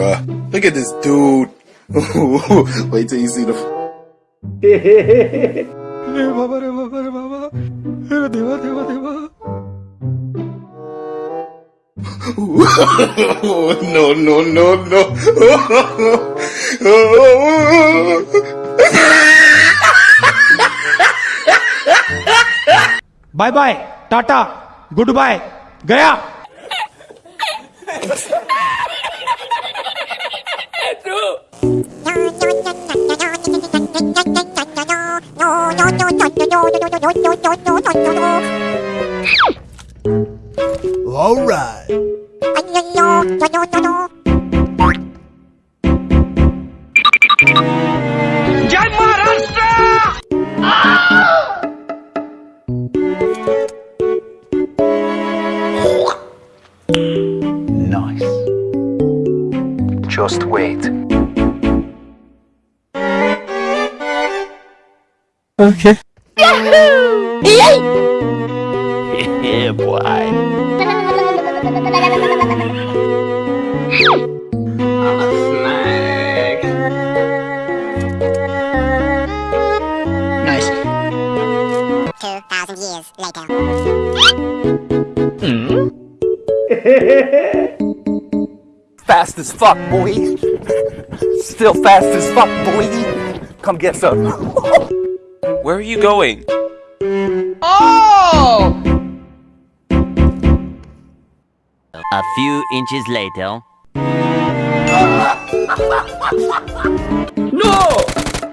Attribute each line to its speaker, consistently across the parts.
Speaker 1: bruh. Look at this dude. Wait till you see the. no, no, no, no.
Speaker 2: bye bye. Tata. Goodbye.
Speaker 3: Gaya.
Speaker 4: Okay. Yahoo!
Speaker 2: Yay!
Speaker 4: yeah, boy.
Speaker 1: Nice.
Speaker 5: Two thousand years later. Hmm.
Speaker 4: fast as fuck, boy. Still fast as fuck, boy. Come get some.
Speaker 6: Where are you going? Oh!
Speaker 7: A few inches later...
Speaker 2: no!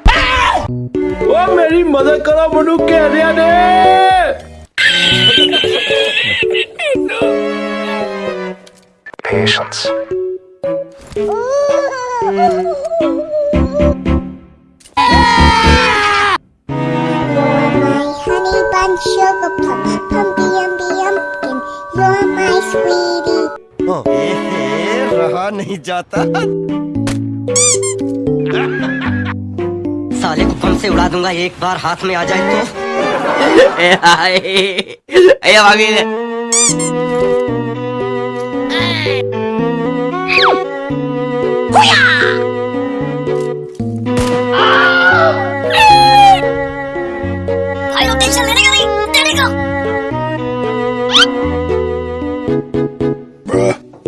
Speaker 2: Ah! Oh, मेरी mother, करो मनु कह रहा ने
Speaker 5: sugar plum, pumpy umby umpkin, you're my sweetie.
Speaker 3: Oh, hey, hey, रहा नहीं जाता
Speaker 8: साले को कम से उड़ा दूंगा एक बार हाथ में आ जाए तो
Speaker 5: अरे भाभी
Speaker 1: ने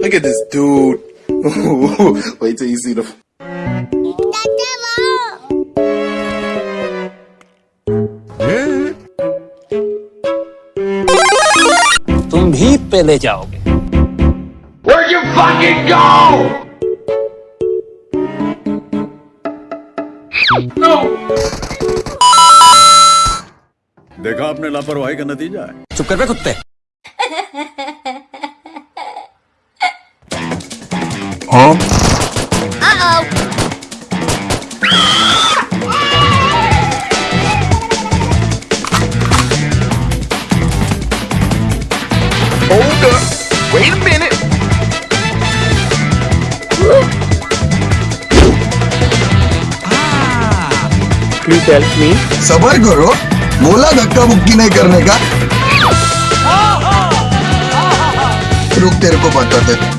Speaker 1: Look at this dude. Wait till you see the.
Speaker 2: तुम भी पहले जाओगे Where you fucking go? No.
Speaker 9: देखा आपने लापरवाही का नतीजा है
Speaker 2: चुप कर बे कुत्ते Huh? Um.
Speaker 3: सबर करो बोला धक्का मुक्की नहीं करने का oh, oh. रुक तेरे को
Speaker 8: पता
Speaker 2: था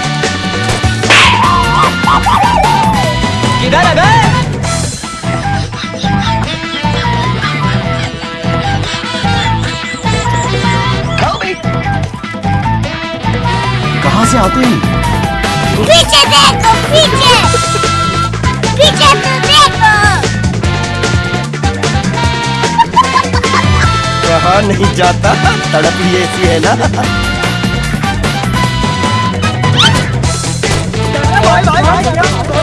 Speaker 2: से आते हैं
Speaker 5: पीछे देखो पीछे पीछे तो देखो
Speaker 3: कहा नहीं जाता तड़प ही ऐसी है ना भाई भाई भाई, भाई, भाई, भाई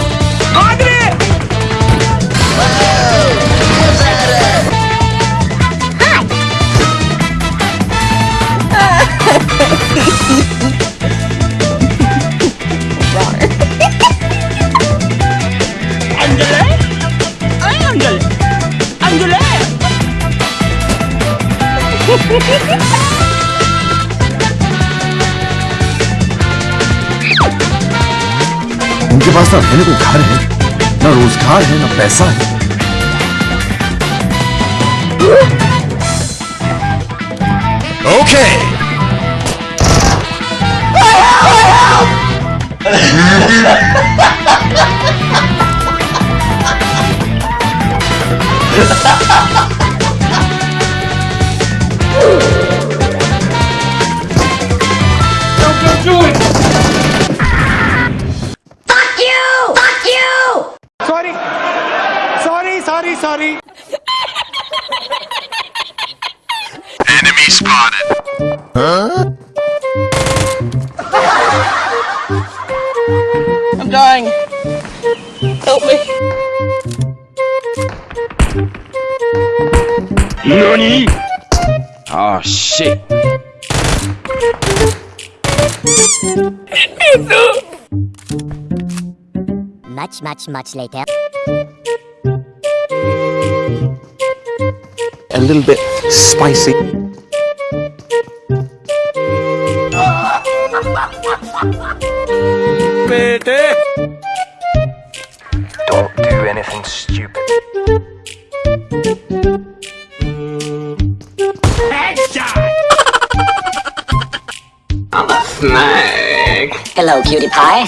Speaker 10: उनके पास ना रहने को घर है ना रोजगार है ना पैसा है okay
Speaker 11: NANI?!
Speaker 6: Oh ah, shit!
Speaker 7: Much, much, much later.
Speaker 12: A little bit spicy. Don't do anything stupid.
Speaker 7: Hello, cutie pie.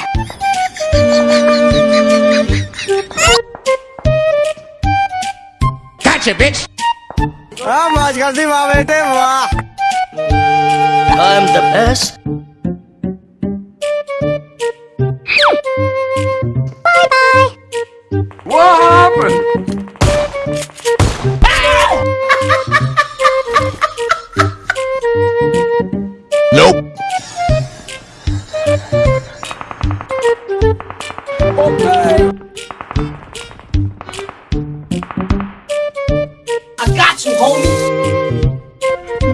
Speaker 7: Gotcha, bitch!
Speaker 3: I'm the best. Bye-bye!
Speaker 12: What happened?
Speaker 10: Okay. I got you, homie.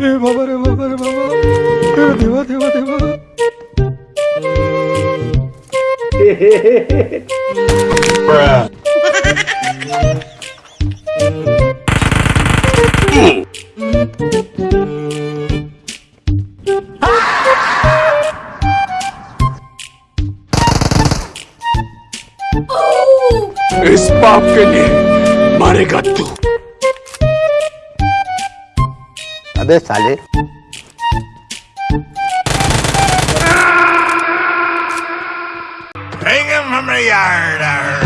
Speaker 13: रे बाबा रे बाबा रे बाबा Hey, hey, hey, hey, Bruh.
Speaker 14: इस पाप के लिए मारेगा तू
Speaker 12: अबे साले
Speaker 10: Bring him from the yard.